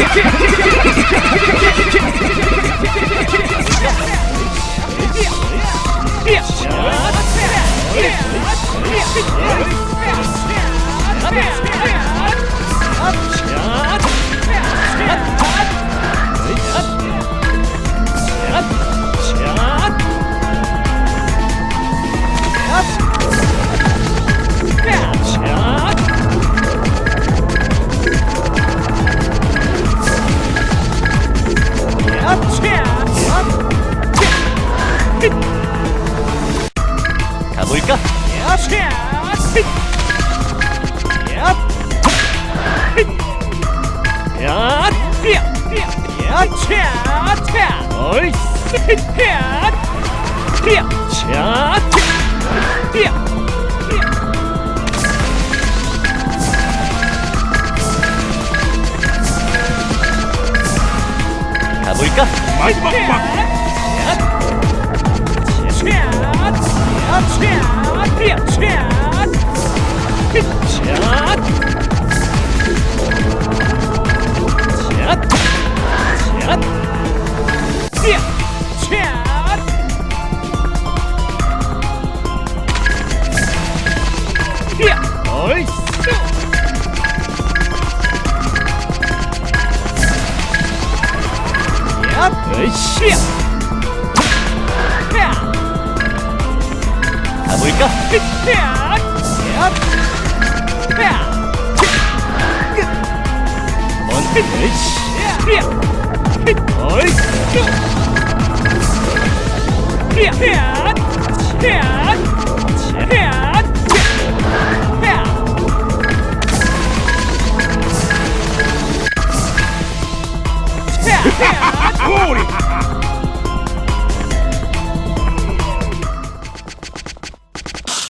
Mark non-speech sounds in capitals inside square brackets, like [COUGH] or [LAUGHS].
Yeah! [LAUGHS] 가볼까? 가볼까? 마지막 방 으쌰! 가볼까? 먼 으쌰! [LAUGHS] 꼬리